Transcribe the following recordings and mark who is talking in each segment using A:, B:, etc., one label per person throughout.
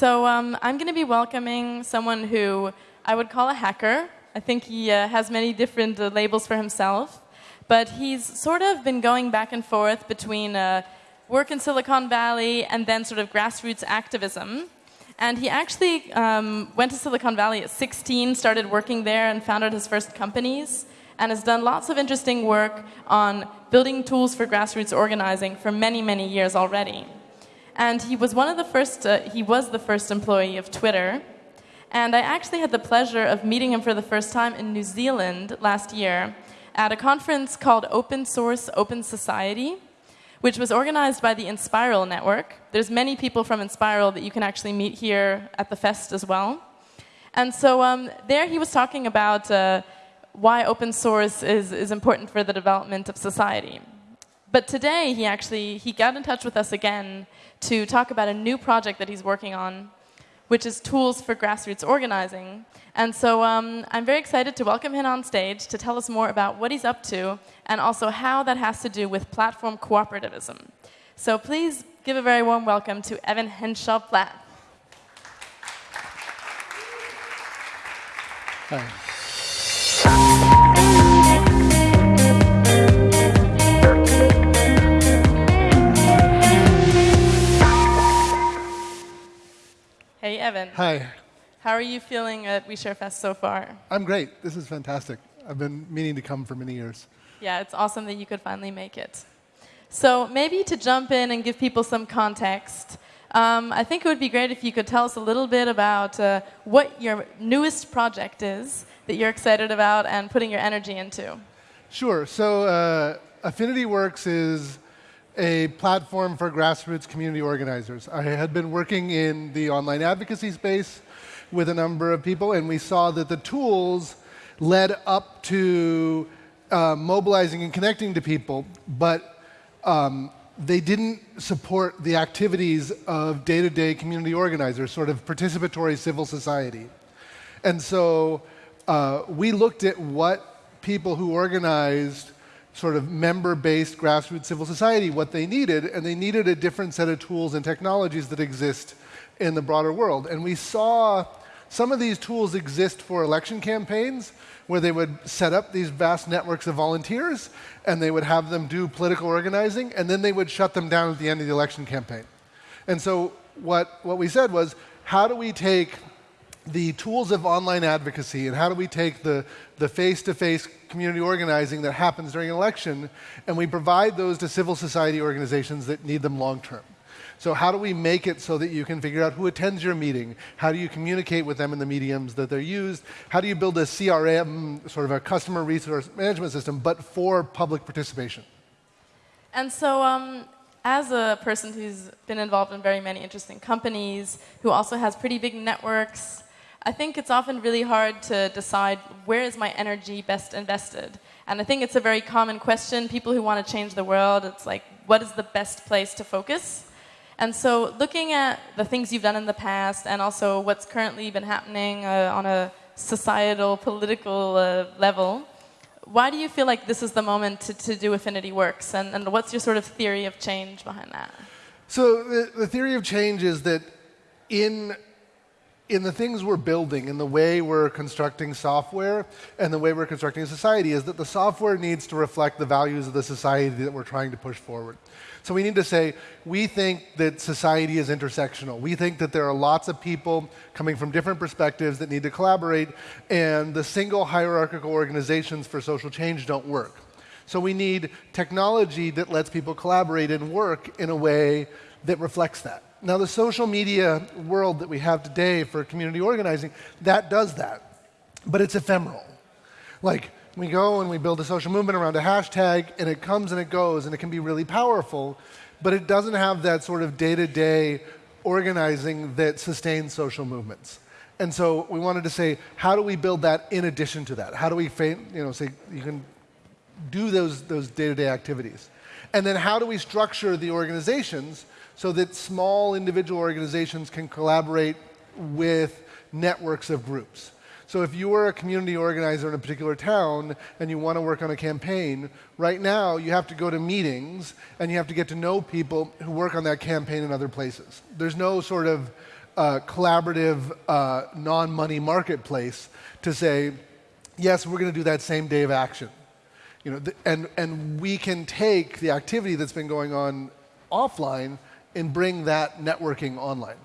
A: So um, I'm going to be welcoming someone who I would call a hacker. I think he uh, has many different uh, labels for himself. But he's sort of been going back and forth between uh, work in Silicon Valley and then sort of grassroots activism. And he actually um, went to Silicon Valley at 16, started working there, and founded his first companies, and has done lots of interesting work on building tools for grassroots organizing for many, many years already. And he was one of the first, uh, he was the first employee of Twitter. And I actually had the pleasure of meeting him for the first time in New Zealand last year at a conference called Open Source Open Society, which was organized by the Enspiral Network. There's many people from Enspiral that you can actually meet here at the fest as well. And so um, there he was talking about uh, why open source is, is important for the development of society. But today he actually he got in touch with us again to talk about a new project that he's working on, which is tools for grassroots organizing. And so um, I'm very excited to welcome him on stage to tell us more about what he's up to and also how that has to do with platform cooperativism. So please give a very warm welcome to Evan Henshaw Plath.
B: Hi.
A: Hey, Evan.
B: Hi.
A: How are you feeling at OuiShare Fest so far?
B: I'm great. This is fantastic. I've been meaning to come for many years.
A: Yeah, it's awesome that you could finally make it. So maybe to jump in and give people some context, um, I think it would be great if you could tell us a little bit about uh, what your newest project is that you're excited about and putting your energy into.
B: Sure. So uh, Affinity Works is a platform for grassroots community organizers. I had been working in the online advocacy space with a number of people, and we saw that the tools led up to uh, mobilizing and connecting to people, but um, they didn't support the activities of day-to-day -day community organizers, sort of participatory civil society. And so uh, we looked at what people who organized sort of member-based grassroots civil society what they needed, and they needed a different set of tools and technologies that exist in the broader world. And we saw some of these tools exist for election campaigns, where they would set up these vast networks of volunteers, and they would have them do political organizing, and then they would shut them down at the end of the election campaign. And so what, what we said was, how do we take the tools of online advocacy and how do we take the, the face-to-face community organizing that happens during an election and we provide those to civil society organizations that need them long term. So how do we make it so that you can figure out who attends your meeting? How do you communicate with them in the mediums that they're used? How do you build a CRM, sort of a customer resource management system, but for public participation?
A: And so um, as a person who's been involved in very many interesting companies, who also has pretty big networks, I think it's often really hard to decide where is my energy best invested. And I think it's a very common question. People who want to change the world, it's like, what is the best place to focus? And so looking at the things you've done in the past and also what's currently been happening uh, on a societal, political uh, level, why do you feel like this is the moment to, to do Affinity Works? And, and what's your sort of theory of change behind that?
B: So the, the theory of change is that in in the things we're building, in the way we're constructing software, and the way we're constructing a society, is that the software needs to reflect the values of the society that we're trying to push forward. So we need to say, we think that society is intersectional. We think that there are lots of people coming from different perspectives that need to collaborate, and the single hierarchical organizations for social change don't work. So we need technology that lets people collaborate and work in a way that reflects that. Now, the social media world that we have today for community organizing, that does that. But it's ephemeral. Like, we go and we build a social movement around a hashtag, and it comes and it goes, and it can be really powerful, but it doesn't have that sort of day-to-day organizing that sustains social movements. And so we wanted to say, how do we build that in addition to that? How do we, you know, say you can do those those day-to-day -day activities? And then how do we structure the organizations so that small individual organizations can collaborate with networks of groups. So if you are a community organizer in a particular town and you want to work on a campaign, right now you have to go to meetings and you have to get to know people who work on that campaign in other places. There's no sort of uh, collaborative, uh, non money marketplace to say, yes, we're going to do that same day of action. You know, and, and we can take the activity that's been going on offline and bring that networking online.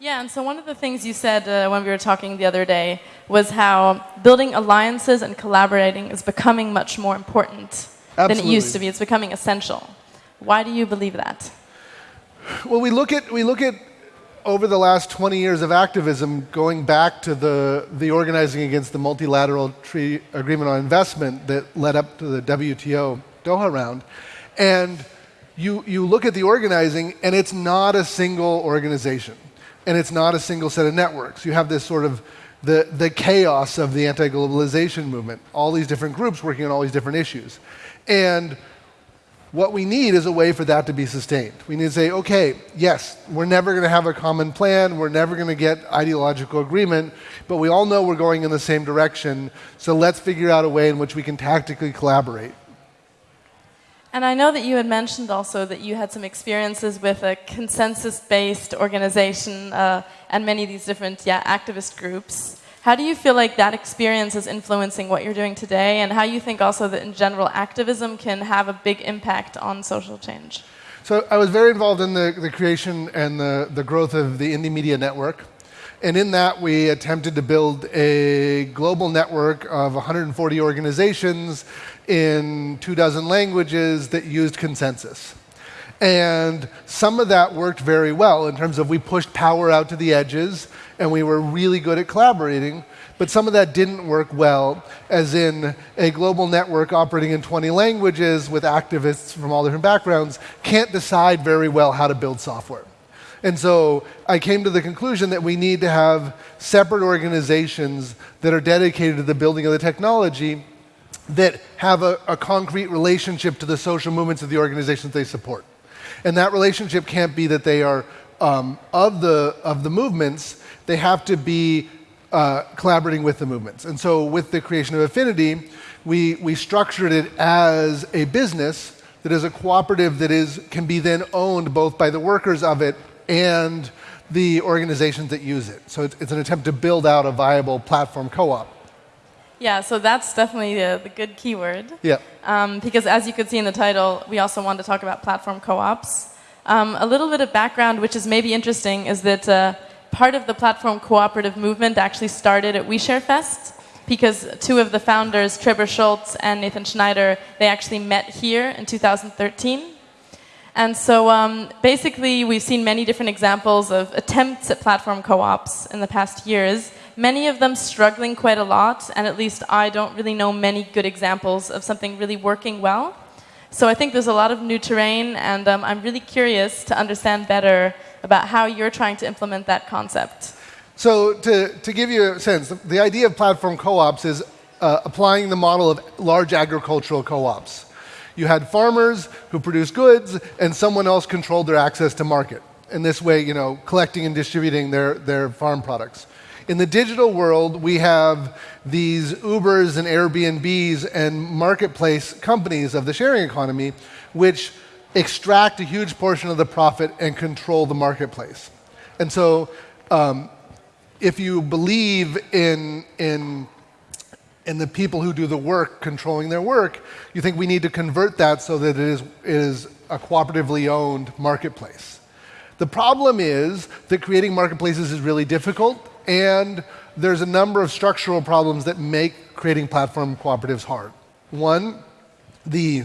A: Yeah, and so one of the things you said uh, when we were talking the other day was how building alliances and collaborating is becoming much more important
B: Absolutely.
A: than it used to be. It's becoming essential. Why do you believe that?
B: Well, we look at, we look at over the last 20 years of activism, going back to the, the organizing against the multilateral agreement on investment that led up to the WTO Doha round, and you, you look at the organizing, and it's not a single organization and it's not a single set of networks. You have this sort of the, the chaos of the anti globalization movement, all these different groups working on all these different issues. And what we need is a way for that to be sustained. We need to say, okay, yes, we're never going to have a common plan, we're never going to get ideological agreement, but we all know we're going in the same direction, so let's figure out a way in which we can tactically collaborate.
A: And I know that you had mentioned also that you had some experiences with a consensus-based organization uh, and many of these different yeah, activist groups. How do you feel like that experience is influencing what you're doing today, and how you think also that in general activism can have a big impact on social change?
B: So I was very involved in the, the creation and the, the growth of the Indymedia Network. And in that, we attempted to build a global network of 140 organizations in two dozen languages that used consensus. And some of that worked very well in terms of we pushed power out to the edges and we were really good at collaborating. But some of that didn't work well, as in a global network operating in 20 languages with activists from all different backgrounds can't decide very well how to build software. And so I came to the conclusion that we need to have separate organizations that are dedicated to the building of the technology that have a, a, concrete relationship to the social movements of the organizations they support. And that relationship can't be that they are um, of, the, of the movements, they have to be uh, collaborating with the movements. And so with the creation of Affinity, we, we structured it as a business that is a cooperative that is, can be then owned both by the workers of it and the organizations that use it. So it's, it's an attempt to build out a viable platform co-op.
A: Yeah, so that's definitely the, the good keyword.
B: Yeah.
A: Um, because as you could see in the title, we also want to talk about platform co-ops. Um, a little bit of background, which is maybe interesting, is that uh, part of the platform cooperative movement actually started at OuiShare Fest because two of the founders, Trebor Scholz and Nathan Schneider, they actually met here in 2013. And so um, basically, we've seen many different examples of attempts at platform co-ops in the past years many of them struggling quite a lot, and at least I don't really know many good examples of something really working well. So I think there's a lot of new terrain, and um, I'm really curious to understand better about how you're trying to implement that concept.
B: So to, to give you a sense, the idea of platform co-ops is uh, applying the model of large agricultural co-ops. You had farmers who produced goods, and someone else controlled their access to market. In this way, you know, collecting and distributing their, their farm products. In the digital world, we have these Ubers and Airbnbs and marketplace companies of the sharing economy, which extract a huge portion of the profit and control the marketplace. And so, um, if you believe in, in, in the people who do the work controlling their work, you think we need to convert that so that it is, it is a cooperatively owned marketplace. The problem is that creating marketplaces is really difficult and there's a number of structural problems that make creating platform cooperatives hard. One, the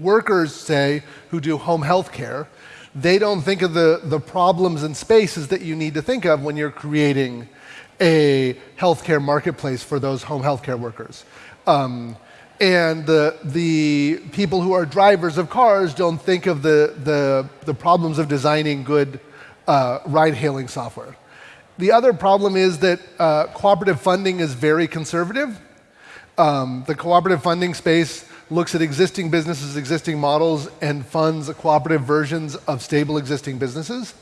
B: workers, say, who do home health care, they don't think of the, the problems and spaces that you need to think of when you're creating a healthcare marketplace for those home healthcare workers. Um, and the, the people who are drivers of cars don't think of the, the, the problems of designing good uh, ride hailing software. The other problem is that uh, cooperative funding is very conservative. Um, the cooperative funding space looks at existing businesses, existing models, and funds cooperative versions of stable existing businesses.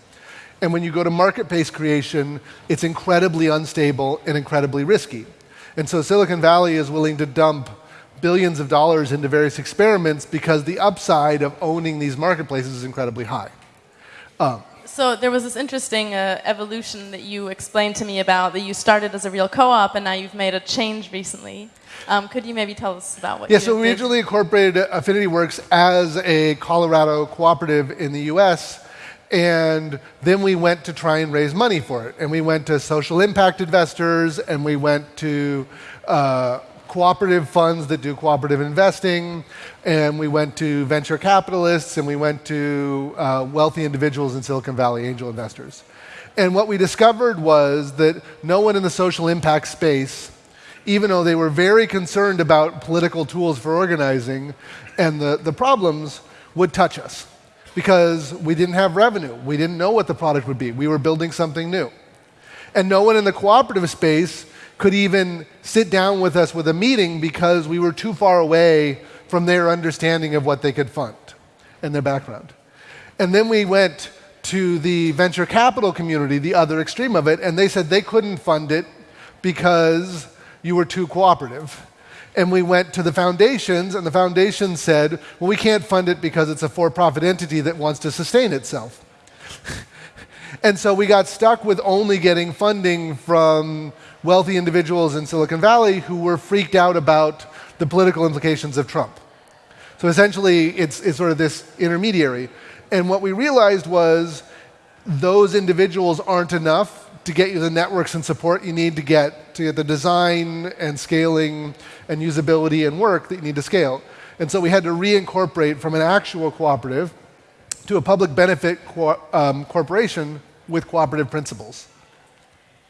B: And when you go to market based creation, it's incredibly unstable and incredibly risky. And so Silicon Valley is willing to dump billions of dollars into various experiments because the upside of owning these marketplaces is incredibly high. Um,
A: So there was this interesting uh, evolution that you explained to me about that you started as a real co-op and now you've made a change recently. Um, could you maybe tell us about what?
B: Yeah, so we originally incorporated Affinity Works as a Colorado cooperative in the U.S. And then we went to try and raise money for it. And we went to social impact investors, and we went to uh, cooperative funds that do cooperative investing, and we went to venture capitalists, and we went to uh, wealthy individuals in Silicon Valley, angel investors. And what we discovered was that no one in the social impact space, even though they were very concerned about political tools for organizing and the, the problems, would touch us because we didn't have revenue. We didn't know what the product would be. We were building something new. And no one in the cooperative space could even sit down with us with a meeting because we were too far away from their understanding of what they could fund and their background. And then we went to the venture capital community, the other extreme of it, and they said they couldn't fund it because you were too cooperative. And we went to the foundations, and the foundations said, well, we can't fund it because it's a for profit entity that wants to sustain itself. and so we got stuck with only getting funding from wealthy individuals in Silicon Valley who were freaked out about the political implications of Trump. So essentially, it's, it's sort of this intermediary. And what we realized was those individuals aren't enough to get you the networks and support you need to get to get the design and scaling and usability and work that you need to scale. And so we had to reincorporate from an actual cooperative to a public benefit co um, corporation with cooperative principles.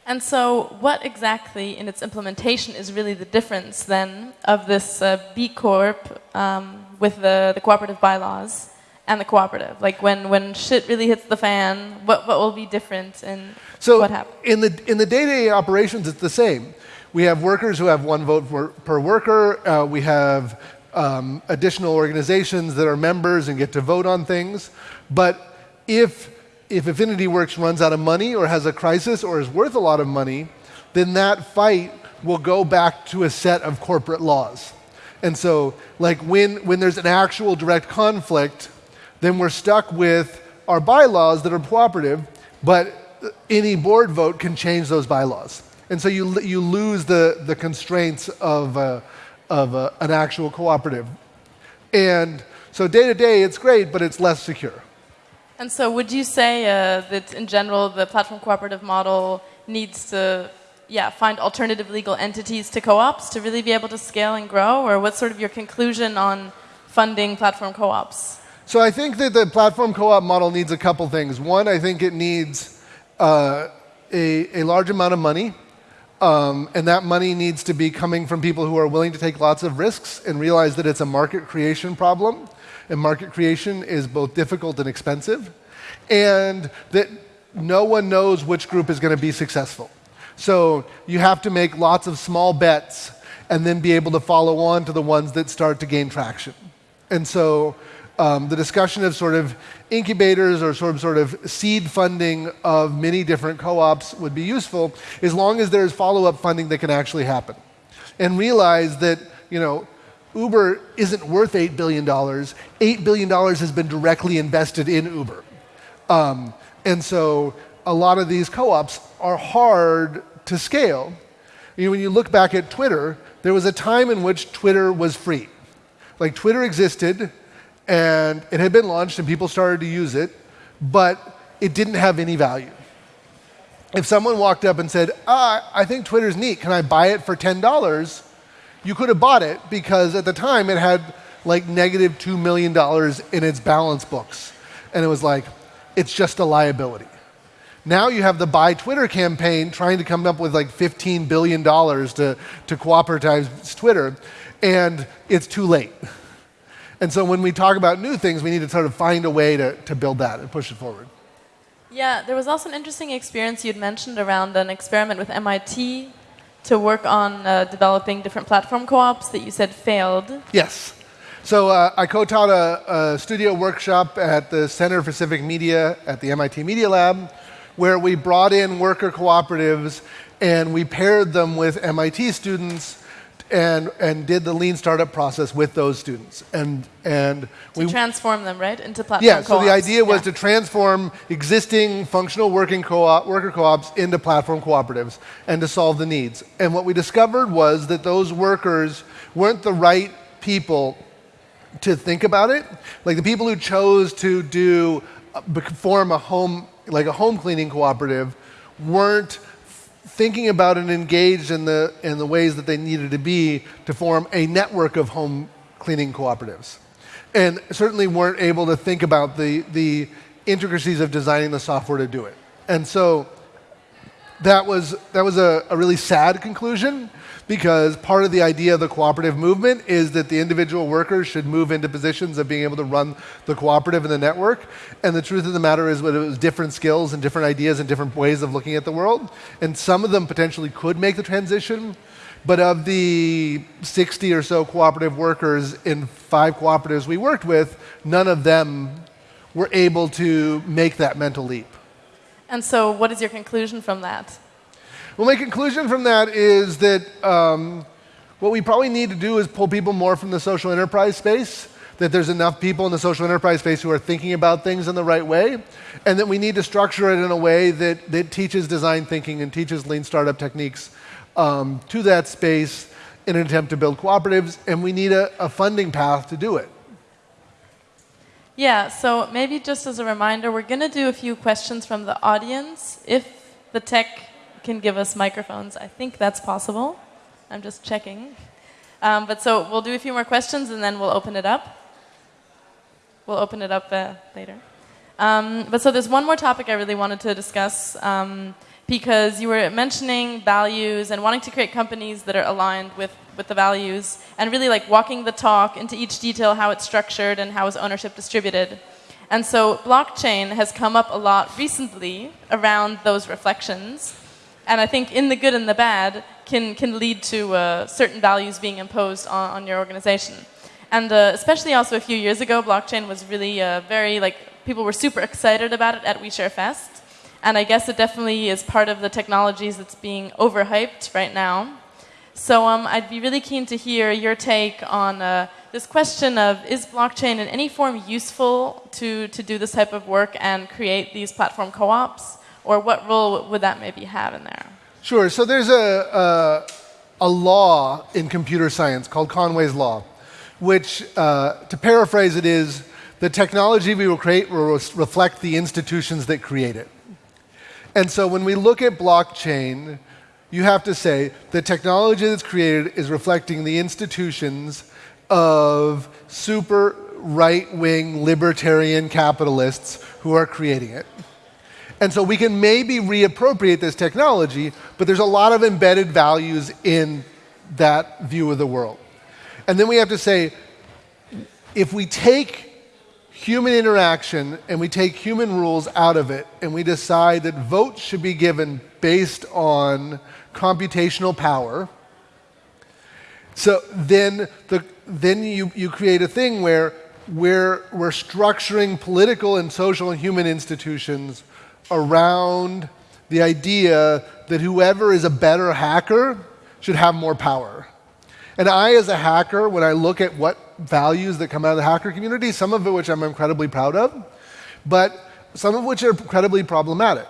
A: And so, what exactly in its implementation is really the difference then of this uh, B Corp um, with the, the cooperative bylaws and the cooperative? Like when, when shit really hits the fan, what, what will be different in
B: so
A: what happens?
B: In the, in the day-to-day operations, it's the same. We have workers who have one vote for, per worker. Uh, we have um, additional organizations that are members and get to vote on things. But if, if Affinity Works runs out of money or has a crisis or is worth a lot of money, then that fight will go back to a set of corporate laws. And so, like when, when there's an actual direct conflict, then we're stuck with our bylaws that are cooperative, but any board vote can change those bylaws. And so you, you lose the, the constraints of, uh, of uh, an actual cooperative. And so day to day, it's great, but it's less secure.
A: And so, would you say uh, that in general, the platform cooperative model needs to yeah, find alternative legal entities to co ops to really be able to scale and grow? Or what's sort of your conclusion on funding platform co ops?
B: So, I think that the platform co op model needs a couple things. One, I think it needs uh, a, a large amount of money. Um, and that money needs to be coming from people who are willing to take lots of risks and realize that it's a market creation problem. And market creation is both difficult and expensive. And that no one knows which group is going to be successful. So you have to make lots of small bets and then be able to follow on to the ones that start to gain traction. And so um, the discussion of sort of incubators or sort of, sort of seed funding of many different co-ops would be useful as long as there's follow-up funding that can actually happen. And realize that, you know, Uber isn't worth $8 billion. $8 billion has been directly invested in Uber. Um, and so a lot of these co-ops are hard to scale. You know, when you look back at Twitter, there was a time in which Twitter was free. Like Twitter existed, and it had been launched and people started to use it, but it didn't have any value. If someone walked up and said, ah, I think Twitter's neat, can I buy it for $10? You could have bought it because at the time it had like negative $2 million in its balance books. And it was like, it's just a liability. Now you have the Buy Twitter campaign trying to come up with like $15 billion to, to cooperatize Twitter, and it's too late. And so when we talk about new things, we need to sort of find a way to, to build that and push it forward.
A: Yeah, there was also an interesting experience you'd mentioned around an experiment with MIT to work on uh, developing different platform co-ops that you said failed.
B: Yes. So uh, I co-taught a, a, studio workshop at the Center for Civic Media at the MIT Media Lab, where we brought in worker cooperatives and we paired them with MIT students and, and did the lean startup process with those students. And, and
A: to we transform them, right, into platform
B: Yeah, so the idea was
A: yeah.
B: to transform existing functional working co-op, worker co-ops into platform cooperatives and to solve the needs. And what we discovered was that those workers weren't the right people to think about it. Like the people who chose to do, uh, form a home, like a home cleaning cooperative weren't thinking about and engaged in the, in the ways that they needed to be to form a network of home cleaning cooperatives. And certainly weren't able to think about the, the intricacies of designing the software to do it. And so that was, that was a, a really sad conclusion because part of the idea of the cooperative movement is that the individual workers should move into positions of being able to run the cooperative and the network. And the truth of the matter is, that it was different skills and different ideas and different ways of looking at the world. And some of them potentially could make the transition. But of the 60 or so cooperative workers in five cooperatives we worked with, none of them were able to make that mental leap.
A: And so, what is your conclusion from that?
B: Well, my conclusion from that is that um, what we probably need to do is pull people more from the social enterprise space, that there's enough people in the social enterprise space who are thinking about things in the right way, and that we need to structure it in a way that, that teaches design thinking and teaches lean startup techniques um, to that space in an attempt to build cooperatives, and we need a, a funding path to do it.
A: Yeah, so maybe just as a reminder, we're going to do a few questions from the audience. If the tech can give us microphones. I think that's possible. I'm just checking. Um, but so we'll do a few more questions and then we'll open it up. We'll open it up uh, later. Um, but so there's one more topic I really wanted to discuss um, because you were mentioning values and wanting to create companies that are aligned with, with the values and really like walking the talk into each detail, how it's structured and how is ownership distributed. And so blockchain has come up a lot recently around those reflections and I think in the good and the bad can, can lead to uh, certain values being imposed on, on your organization. And uh, especially also a few years ago, blockchain was really uh, very, like, people were super excited about it at OuiShare Fest. And I guess it definitely is part of the technologies that's being overhyped right now. So um, I'd be really keen to hear your take on uh, this question of is blockchain in any form useful to, to do this type of work and create these platform co-ops? Or what role would that maybe have in there?
B: Sure. So there's a, a, a law in computer science called Conway's Law, which, uh, to paraphrase it, is the technology we will create will reflect the institutions that create it. And so when we look at blockchain, you have to say the technology that's created is reflecting the institutions of super right wing libertarian capitalists who are creating it. And so we can maybe reappropriate this technology, but there's a lot of embedded values in that view of the world. And then we have to say, if we take human interaction and we take human rules out of it and we decide that votes should be given based on computational power, so then, the, then you, you create a thing where we're, we're structuring political and social and human institutions around the idea that whoever is a better hacker should have more power. And I, as a hacker, when I look at what values that come out of the hacker community, some of it which I'm incredibly proud of, but some of which are incredibly problematic.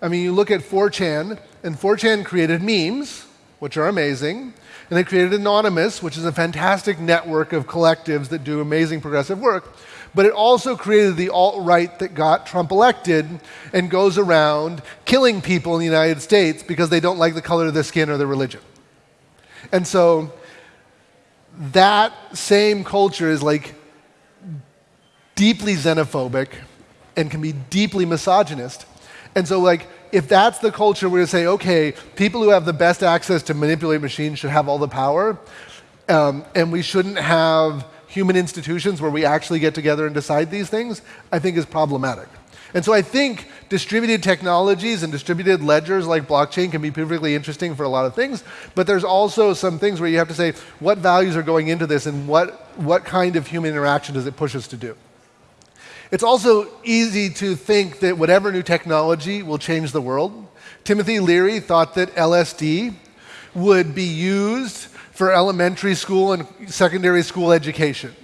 B: I mean, you look at 4chan, and 4chan created memes, which are amazing, and they created Anonymous, which is a fantastic network of collectives that do amazing progressive work but it also created the alt right that got Trump elected and goes around killing people in the United States because they don't like the color of their skin or their religion. And so that same culture is like deeply xenophobic and can be deeply misogynist. And so, like, if that's the culture, going to say, okay, people who have the best access to manipulate machines should have all the power, um, and we shouldn't have human institutions where we actually get together and decide these things, I think is problematic. And so I think distributed technologies and distributed ledgers like blockchain can be perfectly interesting for a lot of things, but there's also some things where you have to say what values are going into this and what, what kind of human interaction does it push us to do. It's also easy to think that whatever new technology will change the world. Timothy Leary thought that LSD would be used for elementary school and secondary school education.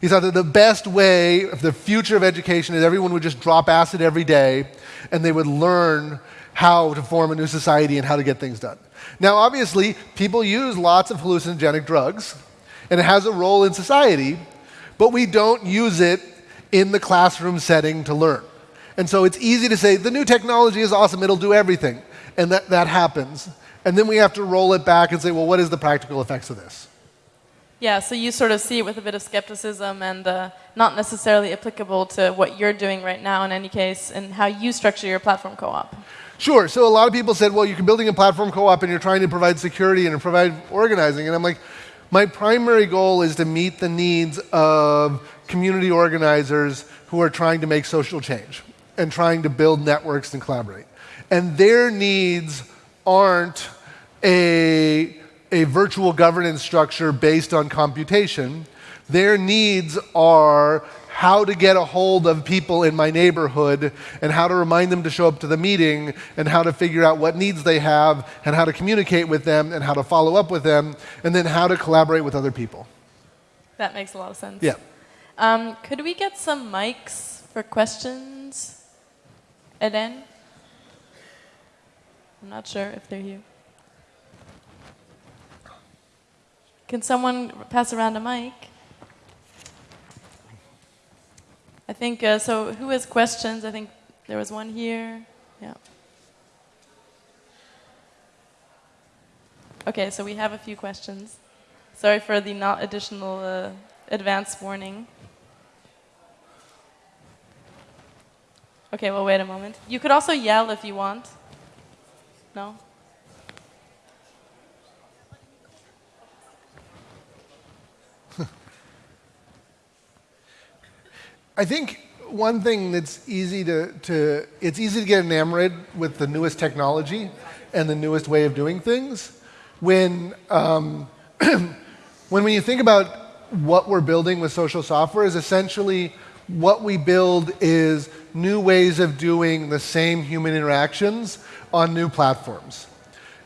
B: He thought that the best way, of the future of education, is everyone would just drop acid every day and they would learn how to form a new society and how to get things done. Now, obviously, people use lots of hallucinogenic drugs, and it has a role in society, but we don't use it in the classroom setting to learn. And so it's easy to say, the new technology is awesome, it'll do everything. And that, that happens. And then we have to roll it back and say, well, what is the practical effects of this?
A: Yeah, so you sort of see it with a bit of skepticism and uh, not necessarily applicable to what you're doing right now in any case and how you structure your platform co-op.
B: Sure. So a lot of people said, well, you're building a platform co-op and you're trying to provide security and provide organizing. And I'm like, my primary goal is to meet the needs of community organizers who are trying to make social change and trying to build networks and collaborate. And their needs aren't a, a virtual governance structure based on computation. Their needs are how to get a hold of people in my neighborhood and how to remind them to show up to the meeting and how to figure out what needs they have and how to communicate with them and how to follow up with them and then how to collaborate with other people.
A: That makes a lot of sense.
B: Yeah.
A: Um, could we get some mics for questions? Eden? I'm not sure if they're here. Can someone pass around a mic? I think, uh, so who has questions? I think there was one here. Yeah. Okay, so we have a few questions. Sorry for the not additional uh, advance warning. Okay, well, wait a moment. You could also yell if you want. No?
B: I think one thing that's easy to, to, it's easy to get enamored with the newest technology and the newest way of doing things. When, um, when, when you think about what we're building with social software is essentially what we build is new ways of doing the same human interactions on new platforms.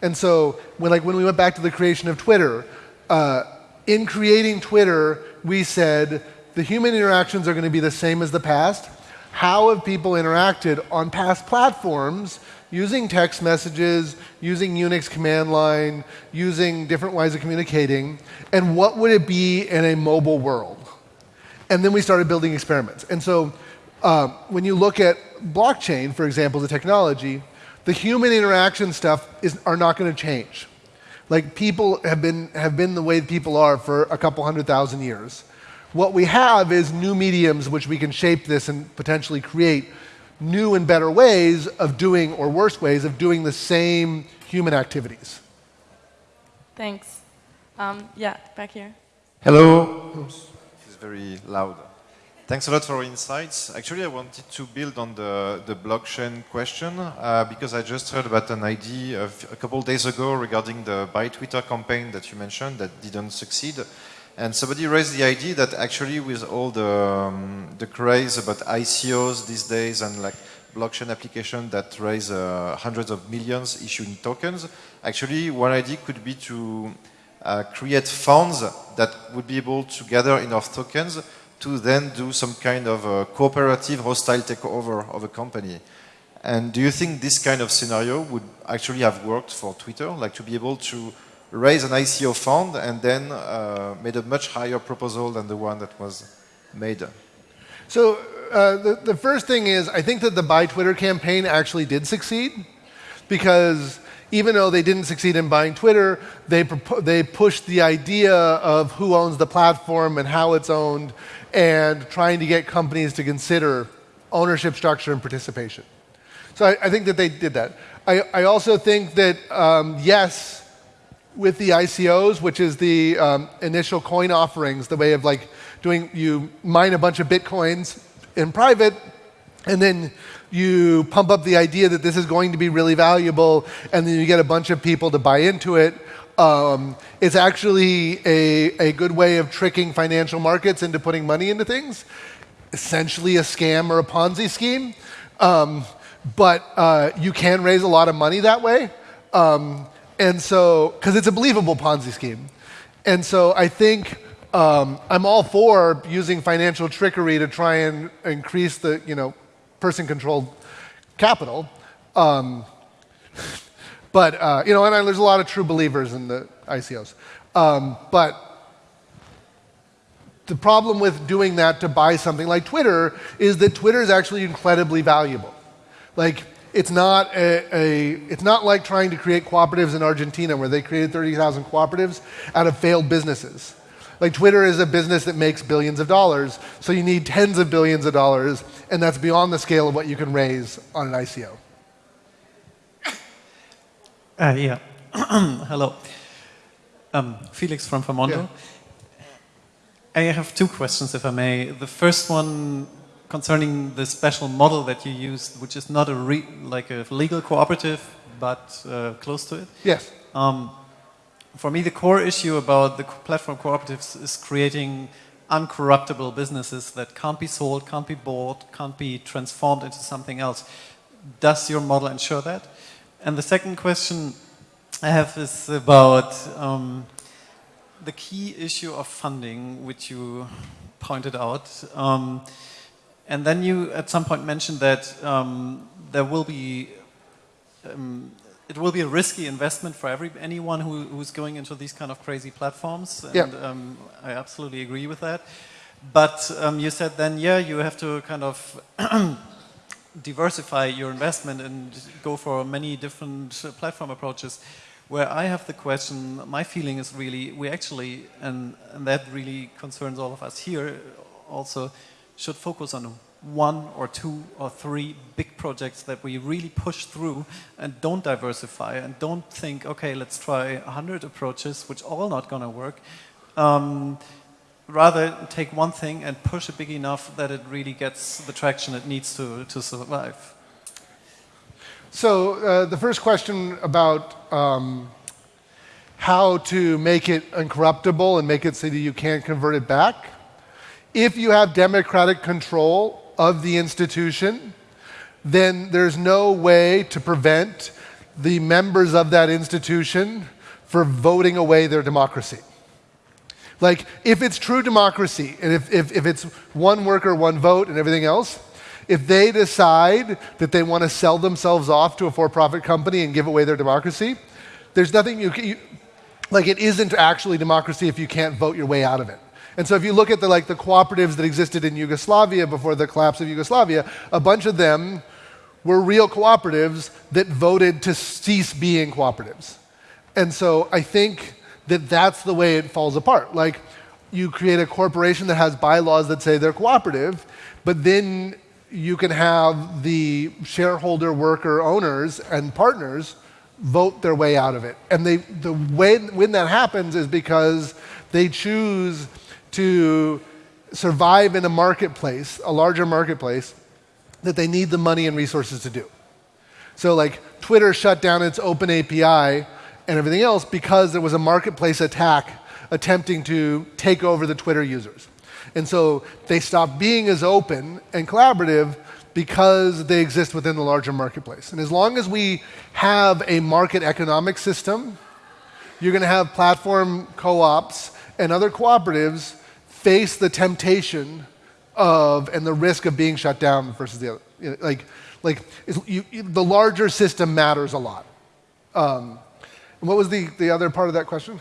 B: And so, when, like when we went back to the creation of Twitter, uh, in creating Twitter, we said the human interactions are going to be the same as the past. How have people interacted on past platforms using text messages, using Unix command line, using different ways of communicating, and what would it be in a mobile world? And then we started building experiments. And so uh, when you look at blockchain, for example, the technology, the human interaction stuff is, are not going to change. Like people have been, have been the way people are for a couple hundred thousand years. What we have is new mediums which we can shape this and potentially create new and better ways of doing, or worse ways of doing the same human activities.
A: Thanks. Um, yeah, back here.
C: Hello. Oops. This is very loud. Thanks a lot for your insights. Actually, I wanted to build on the, the blockchain question uh, because I just heard about an idea a couple days ago regarding the Buy Twitter campaign that you mentioned that didn't succeed. And somebody raised the idea that actually with all the, um, the craze about ICOs these days and like blockchain application that raise uh, hundreds of millions issuing tokens, actually one idea could be to uh, create funds that would be able to gather enough tokens to then do some kind of a cooperative hostile takeover of a company. And do you think this kind of scenario would actually have worked for Twitter, like to be able to raise an ICO fund and then uh, made a much higher proposal than the one that was made.
B: So uh, the, the first thing is, I think that the Buy Twitter campaign actually did succeed because even though they didn't succeed in buying Twitter, they, they pushed the idea of who owns the platform and how it's owned and trying to get companies to consider ownership structure and participation. So I, I think that they did that. I, I also think that, um, yes, with the ICOs, which is the um, initial coin offerings, the way of like doing, you mine a bunch of bitcoins in private, and then you pump up the idea that this is going to be really valuable, and then you get a bunch of people to buy into it. Um, it's actually a, a good way of tricking financial markets into putting money into things. Essentially, a scam or a Ponzi scheme. Um, but uh, you can raise a lot of money that way. Um, and so, because it's a believable Ponzi scheme. And so I think um, I'm all for using financial trickery to try and increase the you know person-controlled capital. Um, but uh, you know, and I, there's a lot of true believers in the ICOs. Um, but the problem with doing that to buy something like Twitter is that Twitter is actually incredibly valuable. Like it's not a, a, it's not like trying to create cooperatives in Argentina where they created 30,000 cooperatives out of failed businesses. Like Twitter is a business that makes billions of dollars, so you need tens of billions of dollars, and that's beyond the scale of what you can raise on an ICO.
D: Uh, yeah. Hello. Um, Felix from Famondo. Yeah. I have two questions, if I may. The first one concerning the special model that you used, which is not a like a legal cooperative, but uh, close to it.
B: Yes.
D: Um, for me, the core issue about the platform cooperatives is creating uncorruptible businesses that can't be sold, can't be bought, can't be transformed into something else. Does your model ensure that? And the second question I have is about um, the key issue of funding, which you pointed out. Um, and then you at some point mentioned that um, there will be um, it will be a risky investment for every anyone who, who's going into these kind of crazy platforms. And
B: yeah.
D: um, I absolutely agree with that. But um, you said then, yeah, you have to kind of diversify your investment and go for many different uh, platform approaches. Where I have the question, my feeling is really, we actually, and, and that really concerns all of us here also, should focus on one or two or three big projects that we really push through and don't diversify and don't think, okay, let's try 100 approaches, which all not going to work. Um, rather take one thing and push it big enough that it really gets the traction it needs to, to survive.
B: So uh, the first question about um, how to make it uncorruptible and make it so that you can't convert it back. If you have democratic control of the institution, then there's no way to prevent the members of that institution for voting away their democracy. Like, if it's true democracy, and if, if, if it's one worker, one vote, and everything else, if they decide that they want to sell themselves off to a for profit company and give away their democracy, there's nothing you, you like, it isn't actually democracy if you can't vote your way out of it. And so if you look at the, like, the cooperatives that existed in Yugoslavia before the collapse of Yugoslavia, a bunch of them were real cooperatives that voted to cease being cooperatives. And so I think that that's the way it falls apart. Like, you create a corporation that has bylaws that say they're cooperative, but then you can have the shareholder, worker, owners, and partners vote their way out of it. And they, the way when that happens is because they choose to survive in a marketplace, a larger marketplace, that they need the money and resources to do. So like Twitter shut down its open API and everything else because there was a marketplace attack attempting to take over the Twitter users. And so they stopped being as open and collaborative because they exist within the larger marketplace. And as long as we have a market economic system, you're going to have platform co-ops and other cooperatives face the temptation of and the risk of being shut down versus the other. Like, like you, the larger system matters a lot. Um, what was the, the other part of that question?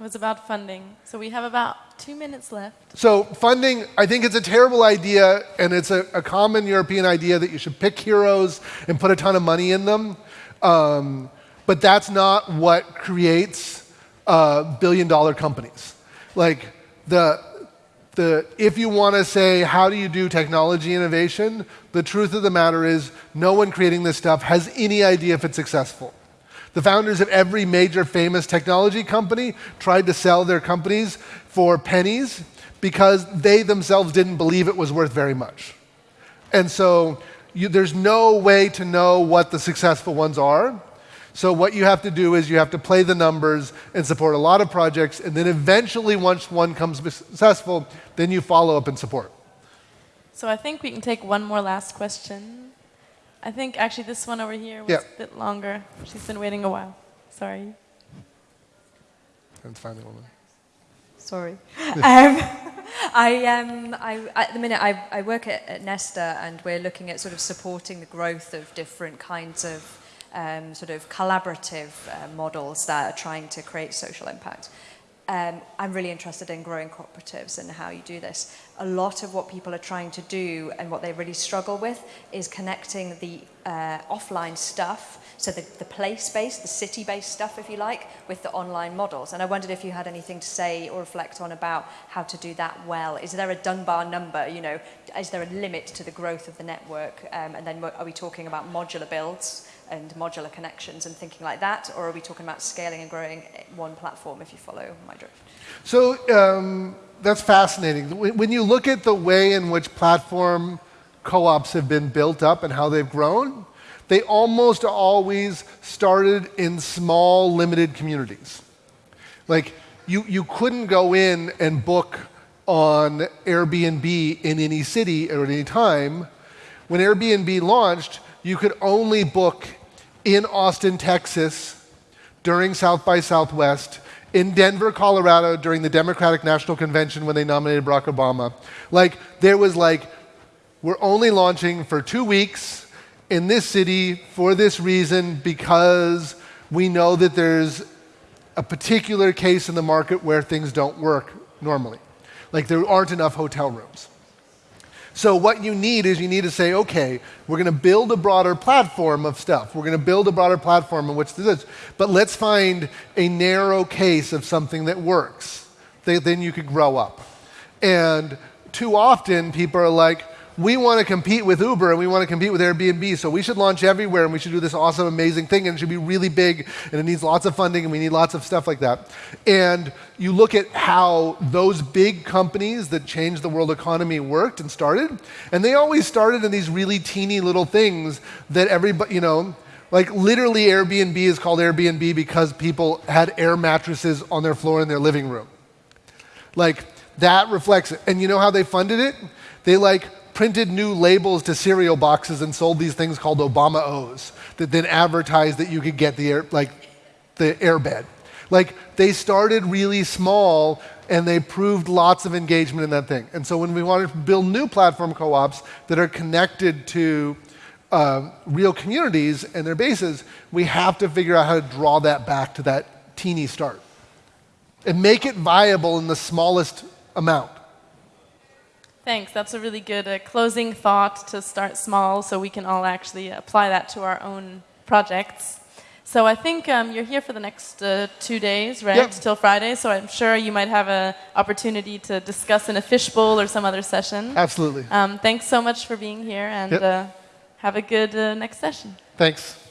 A: It was about funding. So we have about two minutes left.
B: So funding, I think it's a terrible idea, and it's a, a common European idea that you should pick heroes and put a ton of money in them. Um, but that's not what creates uh, billion dollar companies. Like, the, the, if you want to say, how do you do technology innovation, the truth of the matter is no one creating this stuff has any idea if it's successful. The founders of every major famous technology company tried to sell their companies for pennies because they themselves didn't believe it was worth very much. And so you, there's no way to know what the successful ones are. So what you have to do is you have to play the numbers and support a lot of projects, and then eventually, once one comes successful, then you follow up and support.
A: So I think we can take one more last question. I think actually this one over here was
B: yeah.
A: a bit longer. She's been waiting a while. Sorry.
B: And finally, woman.
E: Sorry. um, I, um, I, at the minute, I, I work at, at Nesta, and we're looking at sort of supporting the growth of different kinds of um, sort of collaborative uh, models that are trying to create social impact. Um, I'm really interested in growing cooperatives and how you do this. A lot of what people are trying to do and what they really struggle with is connecting the uh, offline stuff, so the, the place-based, the city-based stuff, if you like, with the online models. And I wondered if you had anything to say or reflect on about how to do that well. Is there a Dunbar number, you know, is there a limit to the growth of the network? Um, and then are we talking about modular builds? and modular connections and thinking like that, or are we talking about scaling and growing one platform, if you follow my drift?
B: So um, that's fascinating. When you look at the way in which platform co-ops have been built up and how they've grown, they almost always started in small, limited communities. Like, you, you couldn't go in and book on Airbnb in any city or at any time. When Airbnb launched, you could only book in Austin, Texas during South by Southwest, in Denver, Colorado during the Democratic National Convention when they nominated Barack Obama. Like, there was like, we're only launching for two weeks in this city for this reason because we know that there's a particular case in the market where things don't work normally. Like, there aren't enough hotel rooms. So what you need is you need to say, okay, we're going to build a broader platform of stuff. We're going to build a broader platform in which this is. But let's find a narrow case of something that works. Then you could grow up. And too often people are like, we want to compete with Uber and we want to compete with Airbnb, so we should launch everywhere and we should do this awesome, amazing thing and it should be really big and it needs lots of funding and we need lots of stuff like that. And you look at how those big companies that changed the world economy worked and started, and they always started in these really teeny little things that everybody, you know, like literally Airbnb is called Airbnb because people had air mattresses on their floor in their living room. Like that reflects it. And you know how they funded it? They like printed new labels to cereal boxes and sold these things called Obama O's that then advertised that you could get the air, like the airbed. Like they started really small and they proved lots of engagement in that thing. And so when we want to build new platform co-ops that are connected to uh, real communities and their bases, we have to figure out how to draw that back to that teeny start and make it viable in the smallest amount.
A: Thanks. That's a really good uh, closing thought to start small so we can all actually apply that to our own projects. So I think um, you're here for the next uh, two days, right? Yep. Till Friday. So I'm sure you might have an opportunity to discuss in a fishbowl or some other session.
B: Absolutely.
A: Um, thanks so much for being here and yep. uh, have a good uh, next session.
B: Thanks.